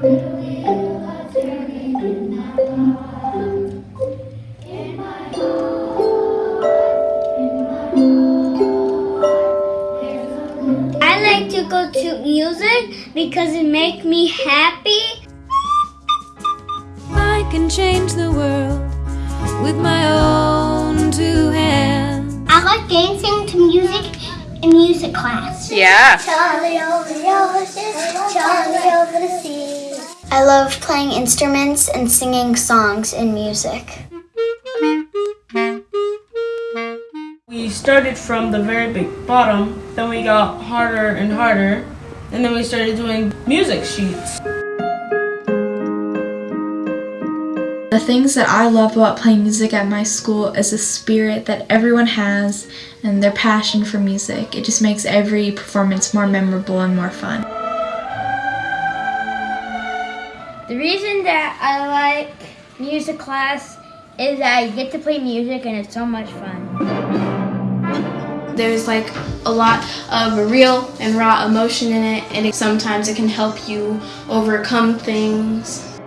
I like to go to music because it makes me happy. I can change the world with my own two hands. I like dancing to music in music class. Yeah. Charlie oh, over the ocean, oh, Charlie over the sea. I love playing instruments and singing songs in music. We started from the very big bottom, then we got harder and harder, and then we started doing music sheets. The things that I love about playing music at my school is the spirit that everyone has and their passion for music. It just makes every performance more memorable and more fun. The reason that I like music class is that I get to play music and it's so much fun. There's like a lot of real and raw emotion in it, and it, sometimes it can help you overcome things.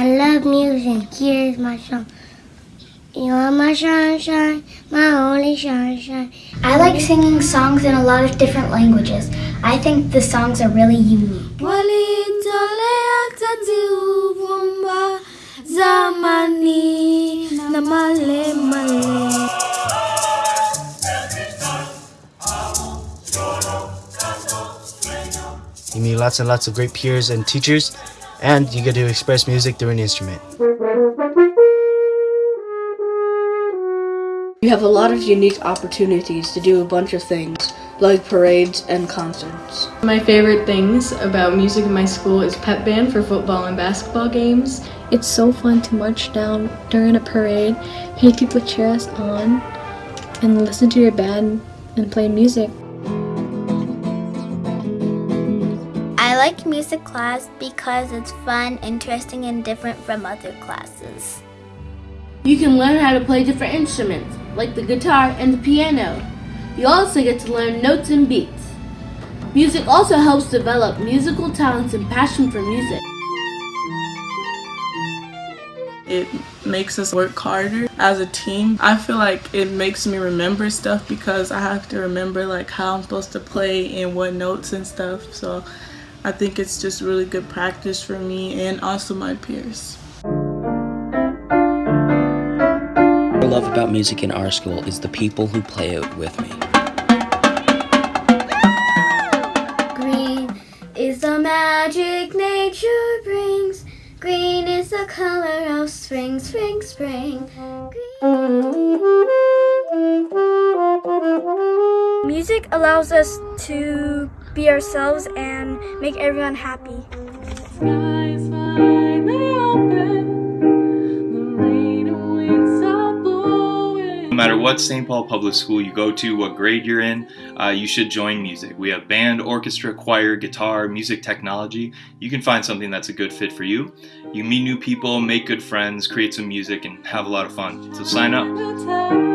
I love music. Here's my song. You are my sunshine, my only sunshine. I like singing songs in a lot of different languages. I think the songs are really unique. You meet lots and lots of great peers and teachers, and you get to express music through an instrument. You have a lot of unique opportunities to do a bunch of things, like parades and concerts. My favorite things about music in my school is pep band for football and basketball games. It's so fun to march down during a parade, hear people cheer us on, and listen to your band and play music. I like music class because it's fun, interesting, and different from other classes. You can learn how to play different instruments, like the guitar and the piano. You also get to learn notes and beats. Music also helps develop musical talents and passion for music. It makes us work harder as a team. I feel like it makes me remember stuff because I have to remember like how I'm supposed to play and what notes and stuff. So I think it's just really good practice for me and also my peers. I love about music in our school is the people who play it with me. Green is the magic nature brings. Green is the color of spring, spring, spring. Music allows us to be ourselves and make everyone happy. What St. Paul Public School you go to, what grade you're in, uh, you should join music. We have band, orchestra, choir, guitar, music technology. You can find something that's a good fit for you. You meet new people, make good friends, create some music, and have a lot of fun. So sign up.